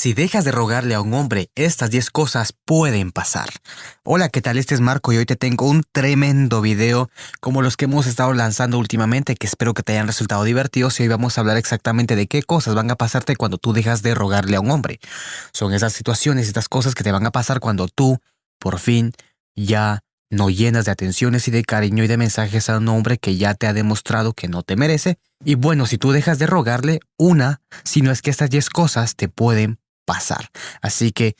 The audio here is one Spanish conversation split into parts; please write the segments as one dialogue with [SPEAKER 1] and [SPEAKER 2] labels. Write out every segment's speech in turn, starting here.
[SPEAKER 1] Si dejas de rogarle a un hombre, estas 10 cosas pueden pasar. Hola, ¿qué tal? Este es Marco y hoy te tengo un tremendo video como los que hemos estado lanzando últimamente que espero que te hayan resultado divertidos y hoy vamos a hablar exactamente de qué cosas van a pasarte cuando tú dejas de rogarle a un hombre. Son esas situaciones, estas cosas que te van a pasar cuando tú, por fin, ya no llenas de atenciones y de cariño y de mensajes a un hombre que ya te ha demostrado que no te merece. Y bueno, si tú dejas de rogarle, una, si no es que estas 10 cosas te pueden pasar. Así que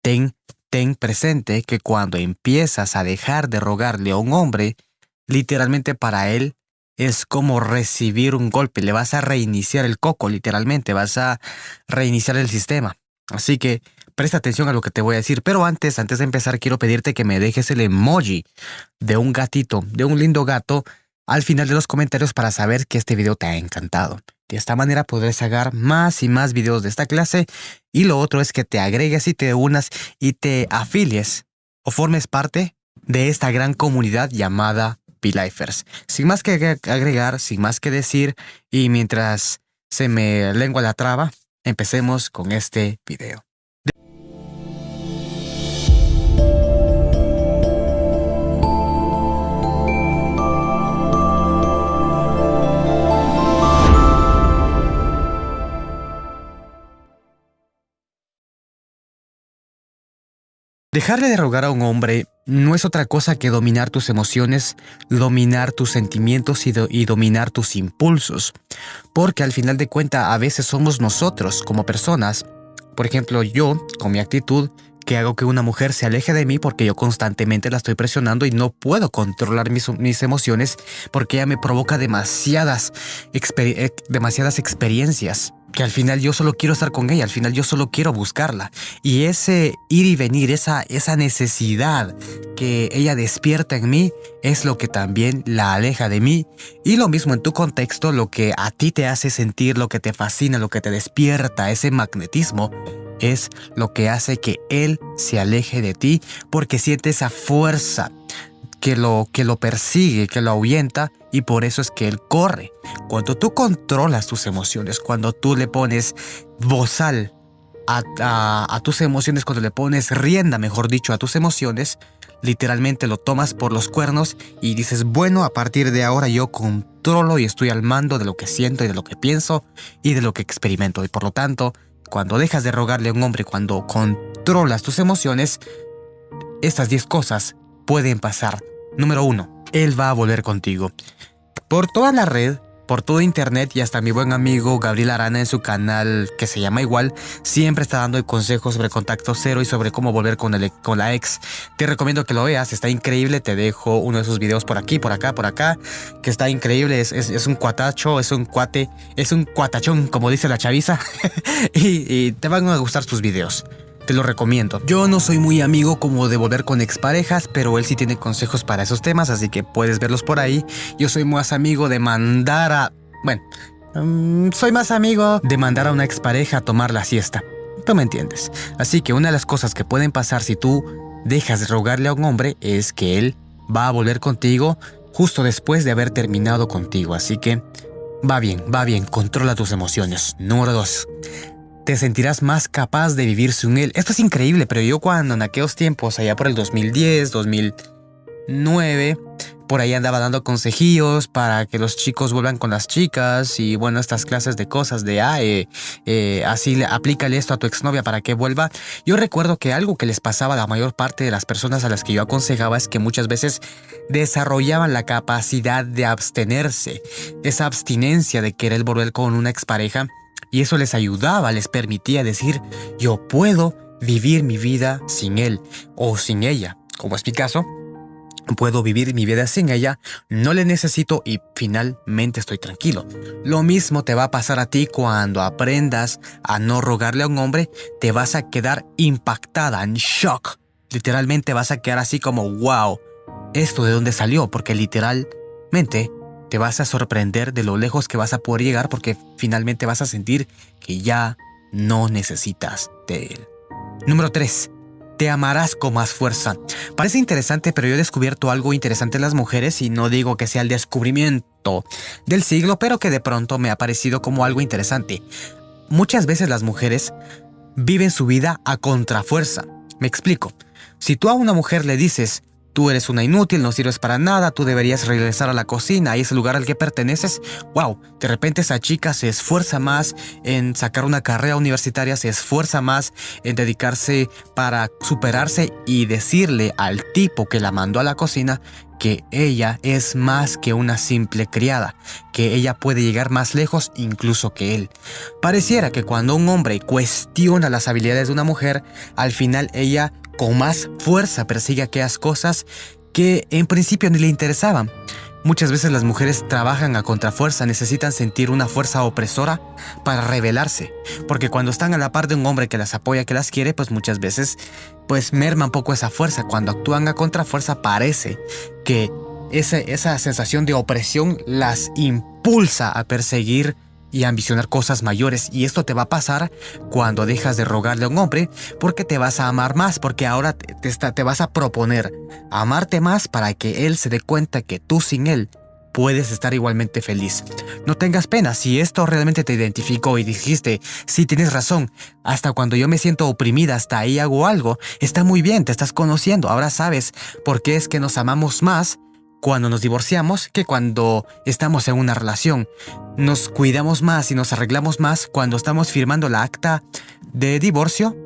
[SPEAKER 1] ten, ten presente que cuando empiezas a dejar de rogarle a un hombre, literalmente para él es como recibir un golpe, le vas a reiniciar el coco, literalmente, vas a reiniciar el sistema. Así que presta atención a lo que te voy a decir, pero antes, antes de empezar, quiero pedirte que me dejes el emoji de un gatito, de un lindo gato, al final de los comentarios para saber que este video te ha encantado. De esta manera podrás sacar más y más videos de esta clase y lo otro es que te agregues y te unas y te afilies o formes parte de esta gran comunidad llamada P-Lifers. Sin más que agregar, sin más que decir y mientras se me lengua la traba, empecemos con este video. Dejarle de rogar a un hombre no es otra cosa que dominar tus emociones, dominar tus sentimientos y, dominar tus impulsos. Porque al final de cuentas a veces somos nosotros como personas, por ejemplo yo, con mi actitud, que hago que una mujer se aleje de mí porque yo constantemente la estoy presionando y no puedo controlar mis, mis emociones porque ella me provoca demasiadas, eh, demasiadas experiencias que al final yo solo quiero estar con ella, al final yo solo quiero buscarla. Y ese ir y venir, esa, esa necesidad que ella despierta en mí, es lo que también la aleja de mí. Y lo mismo en tu contexto, lo que a ti te hace sentir, lo que te fascina, lo que te despierta, ese magnetismo, es lo que hace que él se aleje de ti porque siente esa fuerza que lo, que lo persigue, que lo ahuyenta y por eso es que él corre. Cuando tú controlas tus emociones, cuando tú le pones bozal a, a, tus emociones, cuando le pones rienda, mejor dicho, a tus emociones, literalmente lo tomas por los cuernos y dices, bueno, a partir de ahora yo controlo y estoy al mando de lo que siento y de lo que pienso y de lo que experimento. Y por lo tanto, cuando dejas de rogarle a un hombre, cuando controlas tus emociones, estas 10 cosas pueden pasar Número 1. Él va a volver contigo. Por toda la red, por todo internet y hasta mi buen amigo Gabriel Arana en su canal que se llama igual, siempre está dando consejos sobre contacto cero y sobre cómo volver con, el, con la ex. Te recomiendo que lo veas, está increíble, te dejo uno de sus videos por aquí, por acá, por acá, que está increíble, es, es, un cuatacho, es un cuate, es un cuatachón, como dice la chaviza, y, y te van a gustar sus videos te lo recomiendo. Yo no soy muy amigo como de volver con exparejas, pero él sí tiene consejos para esos temas, así que puedes verlos por ahí. Yo soy más amigo de mandar a... Bueno, mm, soy más amigo de mandar a una expareja a tomar la siesta. Tú me entiendes. Así que una de las cosas que pueden pasar si tú dejas de rogarle a un hombre es que él va a volver contigo justo después de haber terminado contigo. Así que va bien, va bien, controla tus emociones. Número 2 te sentirás más capaz de vivir sin él. Esto es increíble, pero yo cuando en aquellos tiempos, allá por el 2010, 2009, por ahí andaba dando consejillos para que los chicos vuelvan con las chicas y bueno, estas clases de cosas de, ah, eh, eh, así aplícale esto a tu exnovia para que vuelva. Yo recuerdo que algo que les pasaba a la mayor parte de las personas a las que yo aconsejaba es que muchas veces desarrollaban la capacidad de abstenerse, esa abstinencia de querer volver con una expareja y eso les ayudaba, les permitía decir, yo puedo vivir mi vida sin él o sin ella, como es mi caso. Puedo vivir mi vida sin ella, no le necesito y finalmente estoy tranquilo. Lo mismo te va a pasar a ti cuando aprendas a no rogarle a un hombre, te vas a quedar impactada, en shock. Literalmente vas a quedar así como, wow, ¿esto de dónde salió? Porque literalmente te vas a sorprender de lo lejos que vas a poder llegar porque finalmente vas a sentir que ya no necesitas de él. Número 3. Te amarás con más fuerza. Parece interesante, pero yo he descubierto algo interesante en las mujeres y no digo que sea el descubrimiento del siglo, pero que de pronto me ha parecido como algo interesante. Muchas veces las mujeres viven su vida a contrafuerza. Me explico. Si tú a una mujer le dices, tú eres una inútil, no sirves para nada, tú deberías regresar a la cocina y ese lugar al que perteneces, wow, de repente esa chica se esfuerza más en sacar una carrera universitaria, se esfuerza más en dedicarse para superarse y decirle al tipo que la mandó a la cocina que ella es más que una simple criada, que ella puede llegar más lejos incluso que él. Pareciera que cuando un hombre cuestiona las habilidades de una mujer, al final ella con más fuerza persigue aquellas cosas que en principio ni le interesaban. Muchas veces las mujeres trabajan a contrafuerza, necesitan sentir una fuerza opresora para rebelarse, porque cuando están a la par de un hombre que las apoya, que las quiere, pues muchas veces pues merma un poco esa fuerza. Cuando actúan a contrafuerza parece que esa, esa sensación de opresión las impulsa a perseguir y ambicionar cosas mayores y esto te va a pasar cuando dejas de rogarle a un hombre porque te vas a amar más, porque ahora te, te vas a proponer amarte más para que él se dé cuenta que tú sin él puedes estar igualmente feliz. No tengas pena, si esto realmente te identificó y dijiste, sí tienes razón, hasta cuando yo me siento oprimida, hasta ahí hago algo, está muy bien, te estás conociendo, ahora sabes por qué es que nos amamos más cuando nos divorciamos que cuando estamos en una relación. Nos cuidamos más y nos arreglamos más cuando estamos firmando la acta de divorcio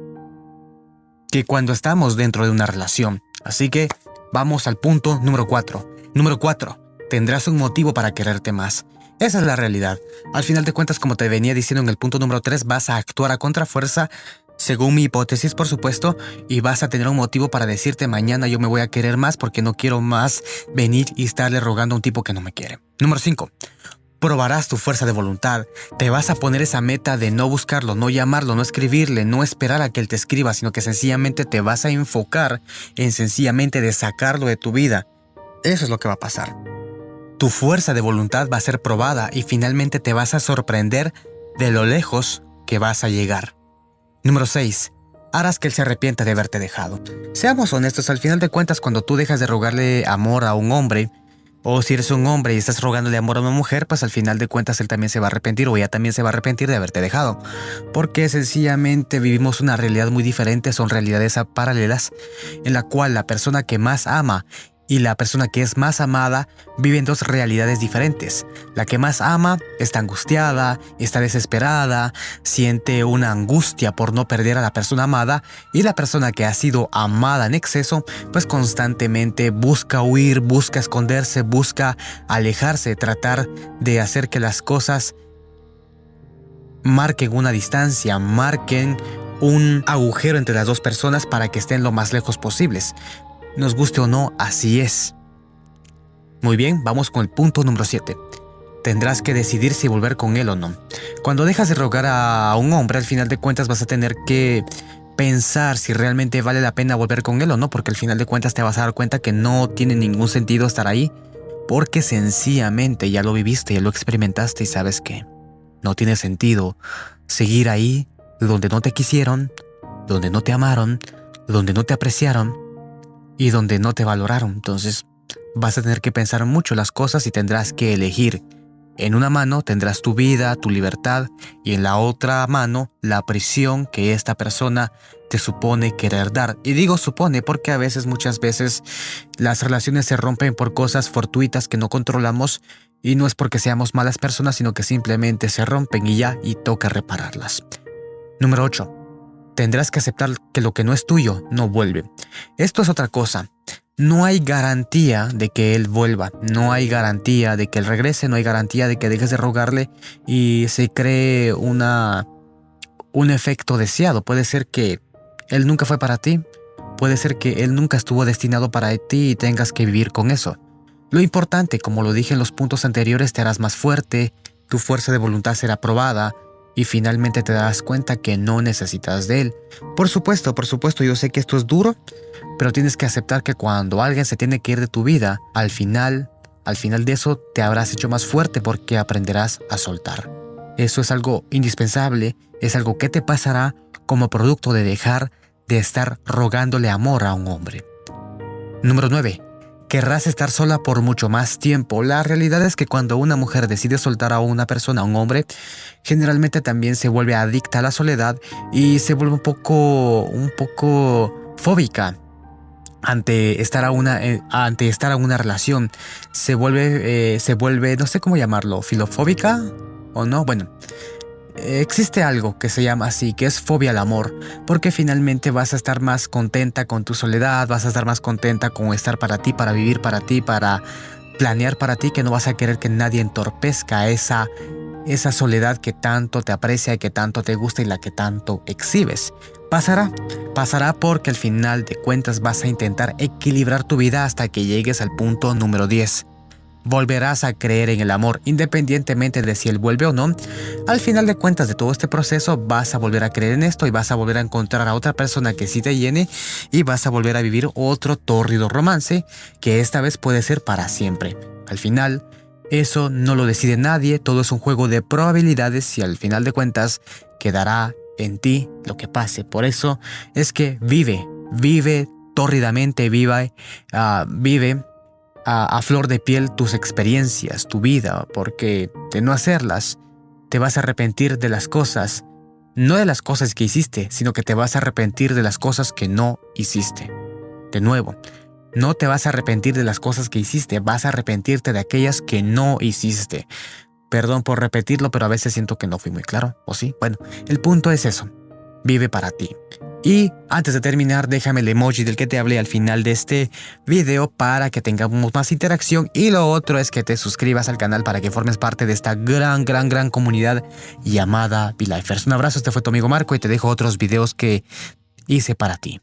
[SPEAKER 1] que cuando estamos dentro de una relación. Así que vamos al punto número 4. Número 4. Tendrás un motivo para quererte más. Esa es la realidad. Al final de cuentas, como te venía diciendo en el punto número 3, vas a actuar a contrafuerza según mi hipótesis, por supuesto, y vas a tener un motivo para decirte mañana yo me voy a querer más porque no quiero más venir y estarle rogando a un tipo que no me quiere. Número 5. Probarás tu fuerza de voluntad. Te vas a poner esa meta de no buscarlo, no llamarlo, no escribirle, no esperar a que él te escriba, sino que sencillamente te vas a enfocar en sencillamente de sacarlo de tu vida. Eso es lo que va a pasar. Tu fuerza de voluntad va a ser probada y finalmente te vas a sorprender de lo lejos que vas a llegar. Número 6. Harás que él se arrepienta de haberte dejado. Seamos honestos, al final de cuentas, cuando tú dejas de rogarle amor a un hombre, o si eres un hombre y estás rogándole amor a una mujer, pues al final de cuentas él también se va a arrepentir o ella también se va a arrepentir de haberte dejado. Porque sencillamente vivimos una realidad muy diferente, son realidades paralelas, en la cual la persona que más ama y la persona que es más amada viven dos realidades diferentes. La que más ama está angustiada, está desesperada, siente una angustia por no perder a la persona amada y la persona que ha sido amada en exceso pues constantemente busca huir, busca esconderse, busca alejarse, tratar de hacer que las cosas marquen una distancia, marquen un agujero entre las dos personas para que estén lo más lejos posibles. Nos guste o no, así es. Muy bien, vamos con el punto número 7. Tendrás que decidir si volver con él o no. Cuando dejas de rogar a un hombre, al final de cuentas vas a tener que pensar si realmente vale la pena volver con él o no, porque al final de cuentas te vas a dar cuenta que no tiene ningún sentido estar ahí, porque sencillamente ya lo viviste, ya lo experimentaste y sabes que no tiene sentido seguir ahí donde no te quisieron, donde no te amaron, donde no te apreciaron y donde no te valoraron. Entonces vas a tener que pensar mucho las cosas y tendrás que elegir. En una mano tendrás tu vida, tu libertad y en la otra mano la prisión que esta persona te supone querer dar. Y digo supone porque a veces, muchas veces, las relaciones se rompen por cosas fortuitas que no controlamos y no es porque seamos malas personas, sino que simplemente se rompen y ya y toca repararlas. Número 8 tendrás que aceptar que lo que no es tuyo no vuelve. Esto es otra cosa. No hay garantía de que él vuelva, no hay garantía de que él regrese, no hay garantía de que dejes de rogarle y se cree una, un efecto deseado. Puede ser que él nunca fue para ti, puede ser que él nunca estuvo destinado para ti y tengas que vivir con eso. Lo importante, como lo dije en los puntos anteriores, te harás más fuerte, tu fuerza de voluntad será probada, y finalmente te das cuenta que no necesitas de él. Por supuesto, por supuesto, yo sé que esto es duro, pero tienes que aceptar que cuando alguien se tiene que ir de tu vida, al final, al final de eso te habrás hecho más fuerte porque aprenderás a soltar. Eso es algo indispensable, es algo que te pasará como producto de dejar de estar rogándole amor a un hombre. Número 9. Querrás estar sola por mucho más tiempo. La realidad es que cuando una mujer decide soltar a una persona, a un hombre, generalmente también se vuelve adicta a la soledad y se vuelve un poco, un poco fóbica ante estar a una eh, ante estar a una relación se vuelve eh, se vuelve no sé cómo llamarlo filofóbica o no bueno existe algo que se llama así, que es fobia al amor, porque finalmente vas a estar más contenta con tu soledad, vas a estar más contenta con estar para ti, para vivir para ti, para planear para ti, que no vas a querer que nadie entorpezca esa, esa soledad que tanto te aprecia y que tanto te gusta y la que tanto exhibes. Pasará, pasará porque al final de cuentas vas a intentar equilibrar tu vida hasta que llegues al punto número 10 volverás a creer en el amor, independientemente de si él vuelve o no. Al final de cuentas de todo este proceso vas a volver a creer en esto y vas a volver a encontrar a otra persona que sí te llene y vas a volver a vivir otro tórrido romance que esta vez puede ser para siempre. Al final, eso no lo decide nadie, todo es un juego de probabilidades y al final de cuentas quedará en ti lo que pase. Por eso es que vive, vive tórridamente, viva, vive a, flor de piel tus experiencias, tu vida, porque de no hacerlas, te vas a arrepentir de las cosas, no de las cosas que hiciste, sino que te vas a arrepentir de las cosas que no hiciste. De nuevo, no te vas a arrepentir de las cosas que hiciste, vas a arrepentirte de aquellas que no hiciste. Perdón por repetirlo, pero a veces siento que no fui muy claro, ¿o sí? Bueno, el punto es eso. Vive para ti. Y antes de terminar, déjame el emoji del que te hablé al final de este video para que tengamos más interacción. Y lo otro es que te suscribas al canal para que formes parte de esta gran, gran, gran comunidad llamada VLifers. Un abrazo, este fue tu amigo Marco y te dejo otros videos que hice para ti.